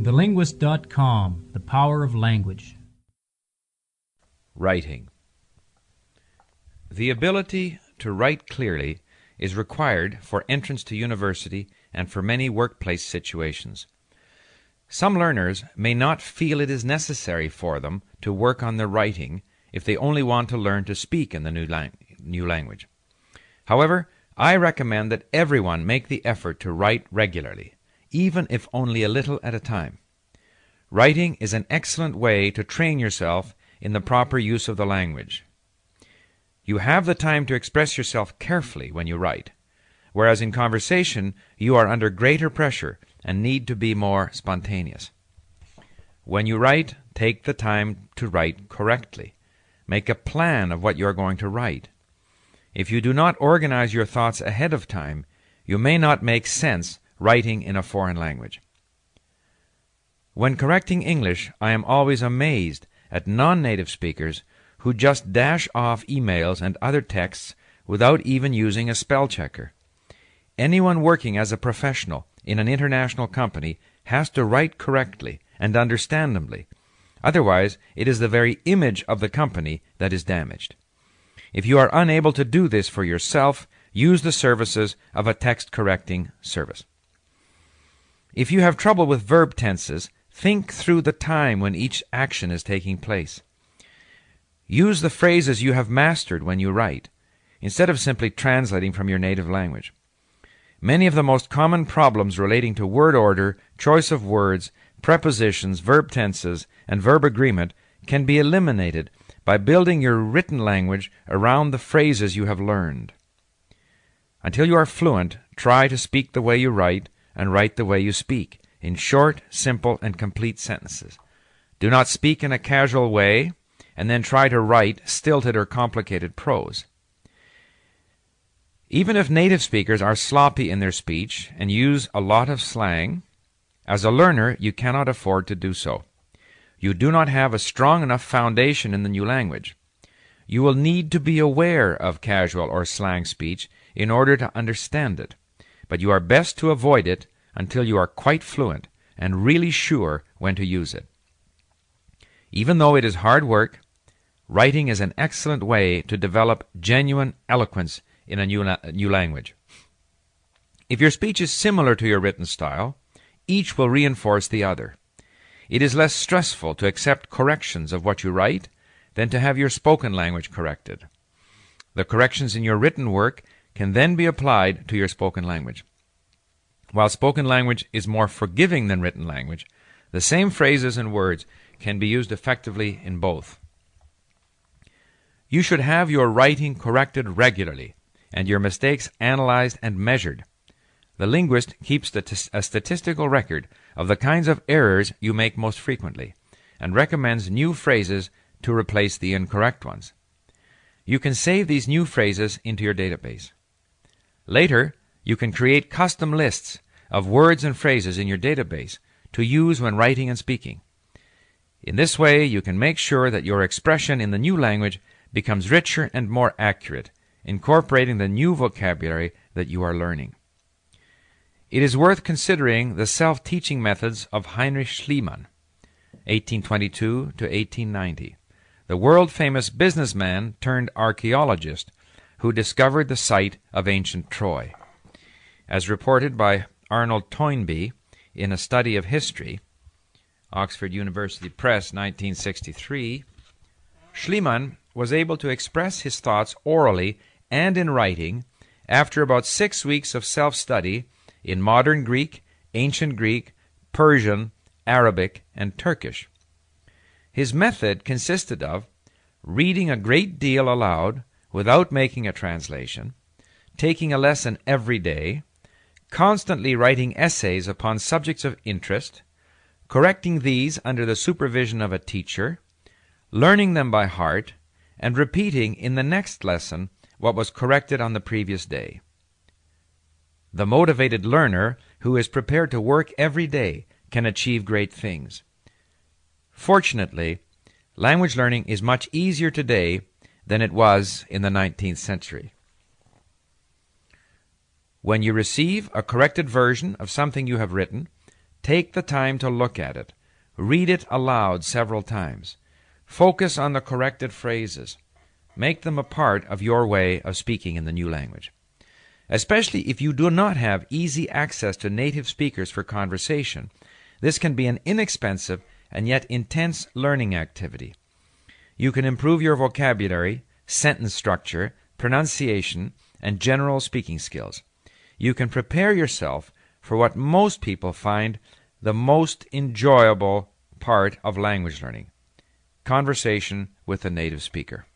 TheLinguist.com The Power of Language. Writing. The ability to write clearly is required for entrance to university and for many workplace situations. Some learners may not feel it is necessary for them to work on their writing if they only want to learn to speak in the new, lang- new language. However, I recommend that everyone make the effort to write regularly, even if only a little at a time. Writing is an excellent way to train yourself in the proper use of the language. You have the time to express yourself carefully when you write, whereas in conversation you are under greater pressure and need to be more spontaneous. When you write, take the time to write correctly. Make a plan of what you are going to write. If you do not organize your thoughts ahead of time, you may not make sense writing in a foreign language. When correcting English, I am always amazed at non native speakers who just dash off emails and other texts without even using a spell checker. Anyone working as a professional in an international company has to write correctly and understandably. Otherwise, it is the very image of the company that is damaged. If you are unable to do this for yourself, use the services of a text correcting service. If you have trouble with verb tenses, think through the time when each action is taking place. Use the phrases you have mastered when you write, instead of simply translating from your native language. Many of the most common problems relating to word order, choice of words, prepositions, verb tenses, and verb agreement can be eliminated by building your written language around the phrases you have learned. Until you are fluent, try to speak the way you write and write the way you speak, in short, simple, and complete sentences. Do not speak in a casual way and then try to write stilted or complicated prose. Even if native speakers are sloppy in their speech and use a lot of slang, as a learner you cannot afford to do so. You do not have a strong enough foundation in the new language. You will need to be aware of casual or slang speech in order to understand it, but you are best to avoid it until you are quite fluent and really sure when to use it. Even though it is hard work, writing is an excellent way to develop genuine eloquence in a new, la- new language. If your speech is similar to your written style, each will reinforce the other. It is less stressful to accept corrections of what you write than to have your spoken language corrected. The corrections in your written work can then be applied to your spoken language. While spoken language is more forgiving than written language, the same phrases and words can be used effectively in both. You should have your writing corrected regularly and your mistakes analyzed and measured. The linguist keeps a statistical record of the kinds of errors you make most frequently and recommends new phrases to replace the incorrect ones. You can save these new phrases into your database. Later, you can create custom lists of words and phrases in your database to use when writing and speaking. In this way, you can make sure that your expression in the new language becomes richer and more accurate, incorporating the new vocabulary that you are learning. It is worth considering the self teaching methods of Heinrich Schliemann, 1822 to 1890, the world famous businessman turned archaeologist who discovered the site of ancient Troy. As reported by Arnold Toynbee in a study of history, Oxford University Press, 1963, Schliemann was able to express his thoughts orally and in writing after about six weeks of self study in modern Greek, ancient Greek, Persian, Arabic, and Turkish. His method consisted of reading a great deal aloud without making a translation, taking a lesson every day, constantly writing essays upon subjects of interest, correcting these under the supervision of a teacher, learning them by heart, and repeating in the next lesson what was corrected on the previous day. The motivated learner who is prepared to work every day can achieve great things. Fortunately, language learning is much easier today than it was in the 19th century. When you receive a corrected version of something you have written, Take the time to look at it. Read it aloud several times. Focus on the corrected phrases. Make them a part of your way of speaking in the new language. Especially if you do not have easy access to native speakers for conversation, this can be an inexpensive and yet intense learning activity. You can improve your vocabulary, sentence structure, pronunciation, and general speaking skills. You can prepare yourself for what most people find the most enjoyable part of language learning conversation with a native speaker.